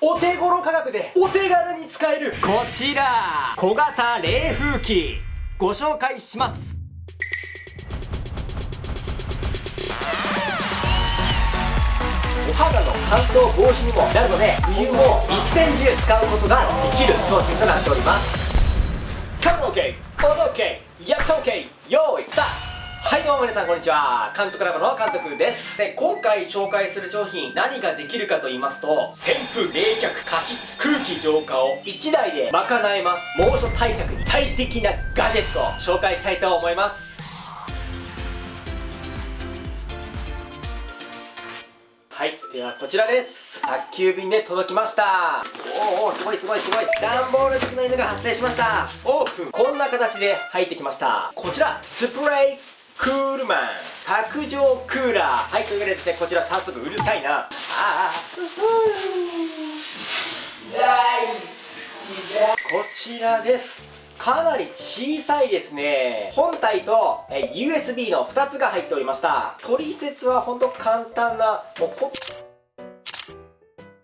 お手頃価格でお手軽に使える。こちら小型冷風機。ご紹介します。お肌の乾燥防止にもなるので冬も一年中使うことができる。商品となっております。カメラ OK 音 OK リアクション OK 用意スタートはいどうも皆さんこんにちは。監督ラボの監督です。で今回紹介する商品何ができるかと言いますと扇風冷却加湿空気浄化を1台で賄えます。猛暑対策に最適なガジェットを紹介したいと思います。はいではこちらです。宅急便で届きました。おおすごいすごいすごい。段ボール付きの犬が発生しました。オープン。こんな形で入ってきました。こちらスプレークールマン卓上クーラー。はいというわけでですねこちら早速うるさいな。ああ大好きだこちらです。かなり小さいですね。本体と USB の2つが入っておりました。取説は本当簡単なもうポ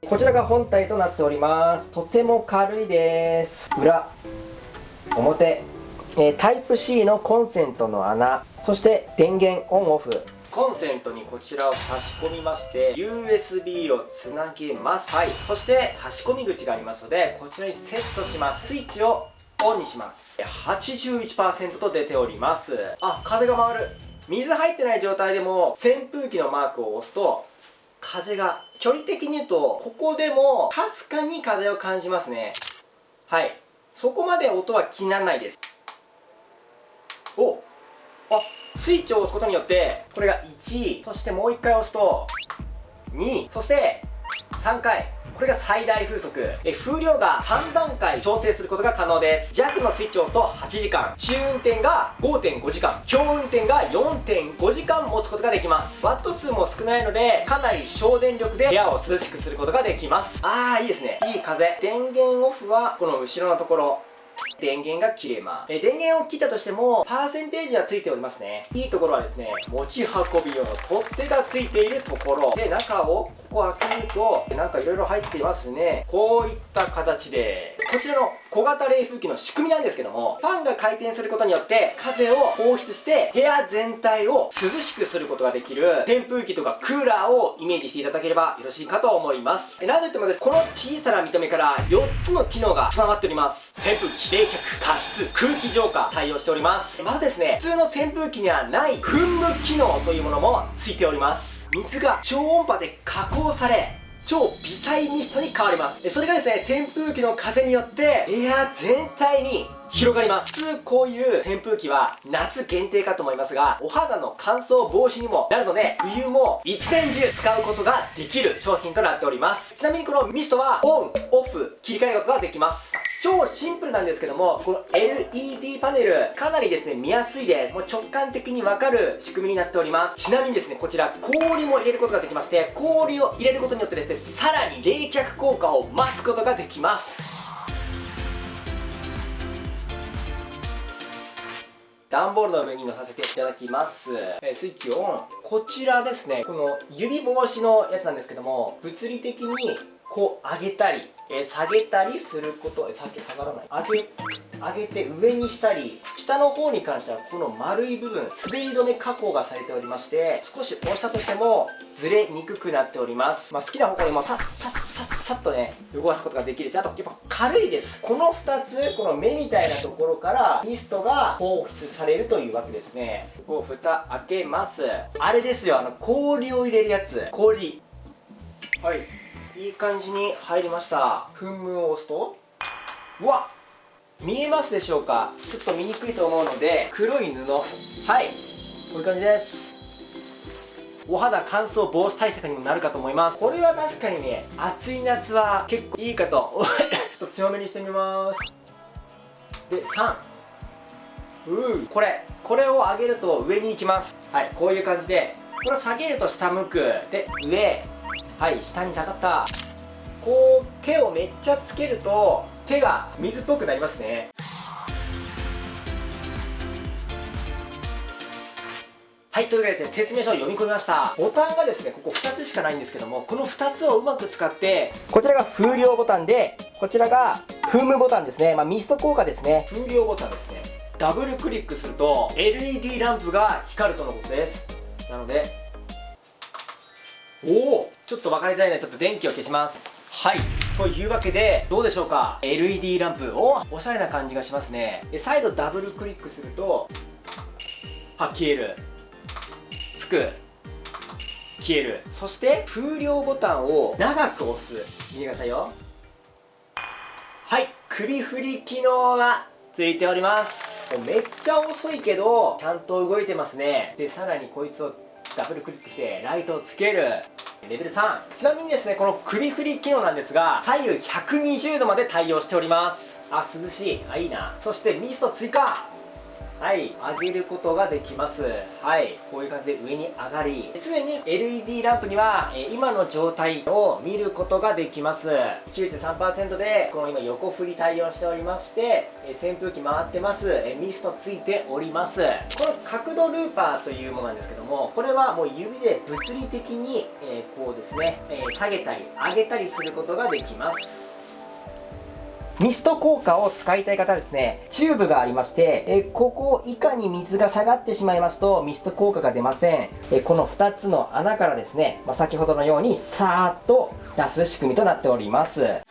こちらが本体となっております。とても軽いです。裏表えー、タイプ C のコンセントの穴。そして電源オンオフ。コンセントにこちらを差し込みまして USB をつなげます。はい。そして差し込み口がありますのでこちらにセットします。スイッチをオンにします。81%と出ております。あ風が回る。水入ってない状態でも扇風機のマークを押すと風が距離的に言うとここでもかすかに風を感じますね。はい。そこまで音は気にならないですスイッチを押すことによってこれが1そしてもう1回押すと2そして3回。これが最大風速。え風量が3段階調整することが可能です。弱のスイッチを押すと8時間。中運転が5.5時間。強運転が4.5時間持つことができます。ワット数も少ないのでかなり省電力で部屋を涼しくすることができます。ああいいですね。いい風。電源オフはこの後ろのところ。電源が切れます。え電源を切ったとしても、パーセンテージはついておりますね。いいところはですね、持ち運び用の取っ手がついているところ。で、中をここ開けると、なんかいろいろ入っていますね。こういった形で、こちらの小型冷風機の仕組みなんですけども、ファンが回転することによって風を放出して部屋全体を涼しくすることができる扇風機とかクーラーをイメージしていただければよろしいかと思います。なんといってもです、この小さな見た目から4つの機能が備わっております。扇風機、冷却、加湿、空気浄化対応しております。まずですね、普通の扇風機にはない噴霧機能というものもついております。水が超音波で加工され、超微細ミストに変わります。それがですね、扇風機の風によって部屋全体に広がります。普通こういう扇風機は夏限定かと思いますがお肌の乾燥防止にもなるので冬も一年中使うことができる商品となっております。ちなみにこのミストはオンオフ切り替えることができます。超シンプルなんですけどもこの LED パネルかなりですね見やすいです。もう直感的にわかる仕組みになっております。ちなみにですねこちら氷も入れることができまして氷を入れることによってですねさらに冷却効果を増すことができます。段ボールの上に乗させていただきます、えー、スイッチオン。こちらですね。この指防止のやつなんですけども物理的にこう上げたりえー、下げたりすることさっき下がらない。上げ上げて上にしたり下の方に関してはこの丸い部分滑り止め加工がされておりまして少し押したとしてもずれにくくなっております、まあ、好きな方向にもさっさっさっさっとね動かすことができるしあとやっぱ軽いです。この2つこの目みたいなところからミストが放出されるというわけですね。こう蓋開けます。あれですよあの氷を入れるやつ。氷。はい。いい感じに入りました。噴霧を押すと。うわ見えますでしょうか？ちょっと見にくいと思うので黒い布。はい。こういう感じです。お肌乾燥防止対策にもなるかと思います。これは確かにね暑い夏は結構いいかと。ちょっと強めにしてみます。で3うこれ。これを上げると上に行きます。はい。こういう感じで。これ下げると下向く。で上。はい下に下がったこう手をめっちゃつけると手が水っぽくなりますねはい、というわけでですね、説明書を読み込みました。ボタンがですね、ここ2つしかないんですけども、この2つをうまく使って、こちらが風量ボタンで、こちらが風ムボタンですね。まあ、ミスト効果ですね。風量ボタンですね。ダブルクリックすると、LED ランプが光るとのことです。なので、おおちょっと分かりづらいので、ちょっと電気を消します。はい。というわけで、どうでしょうか ?LED ランプ。おおしゃれな感じがしますね。で、再度ダブルクリックすると、あ、消える。つく。消える。そして、風量ボタンを長く押す。見てくださいよ。はい。首振り機能がついております。めっちゃ遅いけど、ちゃんと動いてますね。で、さらにこいつをダブルクリックして、ライトをつける。レベル3。ちなみにですね、この首振り機能なんですが、左右120度まで対応しております。あ、涼しい。あ、いいな。そしてミスト追加。はい、上げることができます。はい、こういう感じで上に上がり、常に LED ランプには、え今の状態を見ることができます。9.3%で、この今横振り対応しておりまして、え扇風機回ってます。えミストついております。この角度ルーパーというものなんですけども、これはもう指で物理的に、えこうですね、え下げたり上げたりすることができます。ミスト効果を使いたい方はですね、チューブがありまして、えここ以下に水が下がってしまいますと、ミスト効果が出ません。えこの2つの穴からですね、まあ、先ほどのようにさーっと出す仕組みとなっております。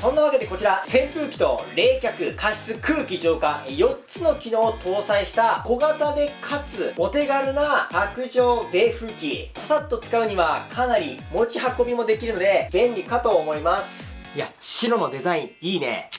そんなわけでこちら扇風機と冷却加湿空気浄化4つの機能を搭載した小型でかつお手軽な卓上冷風機。ささっと使うにはかなり持ち運びもできるので便利かと思います。いや白のデザインいいね。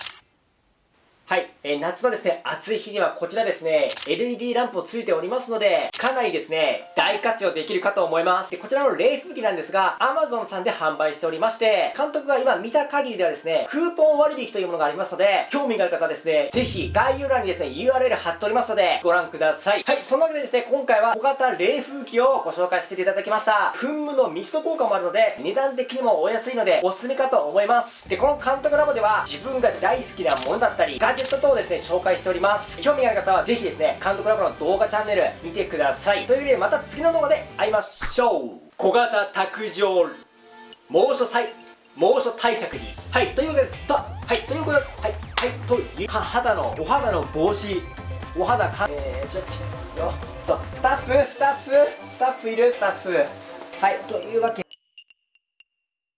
はい、えー夏のですね、暑い日にはこちらですね、LED ランプをついておりますので、かなりですね、大活用できるかと思います。でこちらの冷風機なんですが、Amazon さんで販売しておりまして、監督が今見た限りではですね、クーポン割引というものがありますので、興味がある方はですね、ぜひ概要欄にですね、URL 貼っておりますので、ご覧ください。はい、そんなわけでですね、今回は小型冷風機をご紹介していただきました。噴霧のミスト効果もあるので、値段的にもお安いので、おすすめかと思います。で、この監督ラボでは、自分が大好きなものだったり、ジェット等をですね、紹介しております。興味がある方は、ぜひですね、監督ラボの動画チャンネル見てください。というわけで、また次の動画で会いましょう。小型卓上猛暑対猛暑対策にはいというわけでとはいということではいはいというか肌のお肌の帽子お肌かえー、ちょちょちょっとスタッフスタッフスタッフいる？スタッフはいというわけ